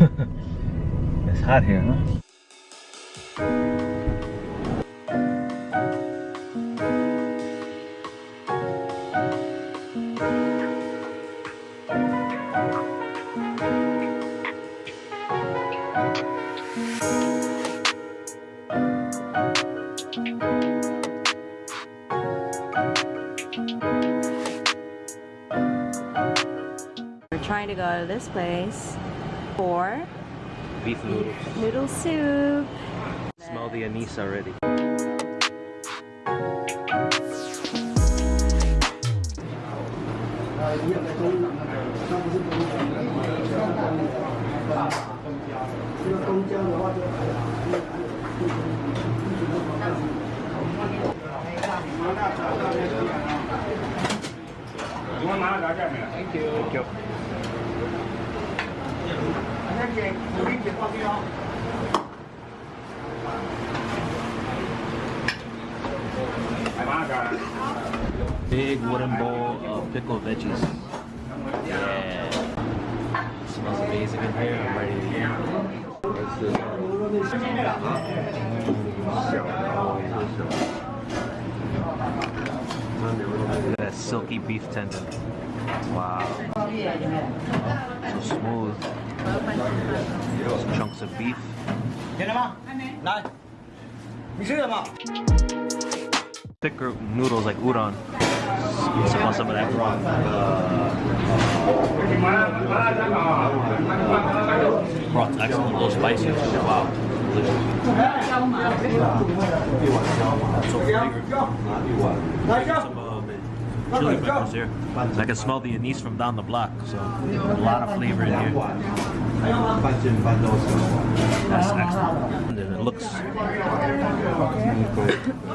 it's hot here, huh? We're trying to go to this place for Beef noodles. noodle soup. Smell the anise already. Thank you. Thank you. Big wooden bowl of pickled veggies. Yeah. smells amazing in here. I'm ready to eat. That silky beef tendon. Wow. So smooth. Chunks of beef. Thicker noodles like udon. So want some of that. Broth's excellent, a little spicy. Wow. Delicious. So chili peppers here. I can smell the anise from down the block, so a lot of flavor in here. That's excellent. And it looks the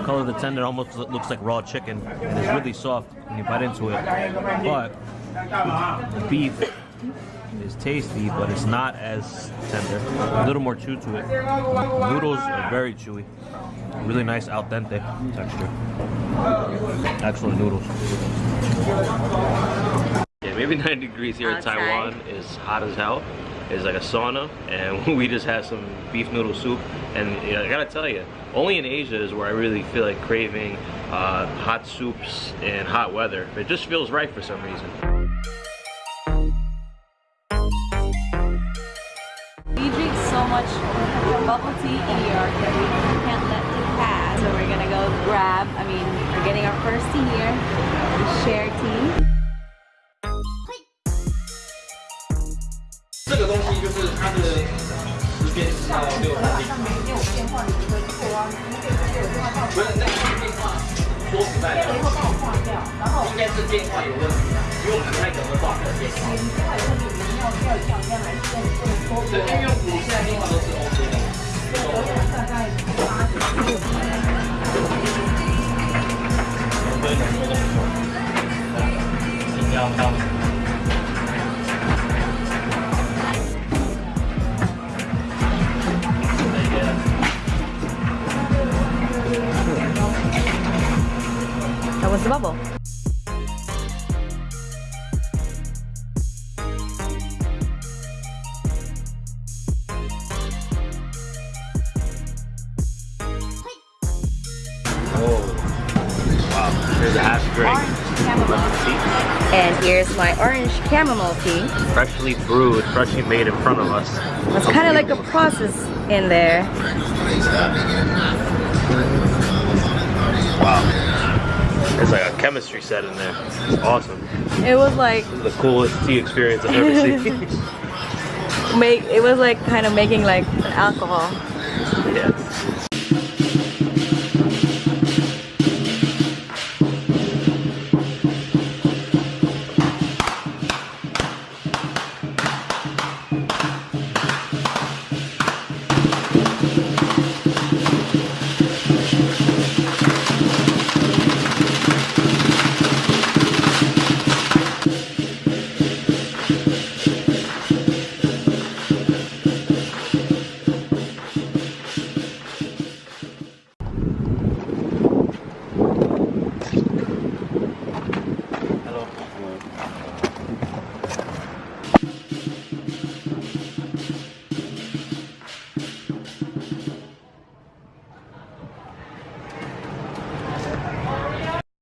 color of the tendon almost looks like raw chicken and it's really soft when you bite into it. But the beef is tasty but it's not as tender. A little more chew to it. Noodles are very chewy. Really nice al dente texture excellent noodles. Yeah maybe 90 degrees here in taiwan is hot as hell. It's like a sauna and we just had some beef noodle soup. And you know, I gotta tell you only in Asia is where I really feel like craving uh, hot soups in hot weather. It just feels right for some reason. We drink so much bubble tea in New York that we can't let it pass so we're gonna go grab, I mean, we're getting our first tea here, Sharetea. 这个东西就是它的时间是到六点。上面你有电话，你可以扣啊，你可以直接有电话到。不是，那个电话说实在的，以后帮我挂掉，然后应该是电话有问题，因为我不太懂得挂这个电话。你电话有问题，你要要这样，这样来用这么多。对，因为我现在电话都。That was the bubble. oh wow here's a half drink And here's my orange chamomile tea. freshly brewed freshly made in front of us It's kind of like a process in there. wow there's like a chemistry set in there it's awesome It was like the coolest tea experience I've ever seen make. It was like kind of making like alcohol. yeah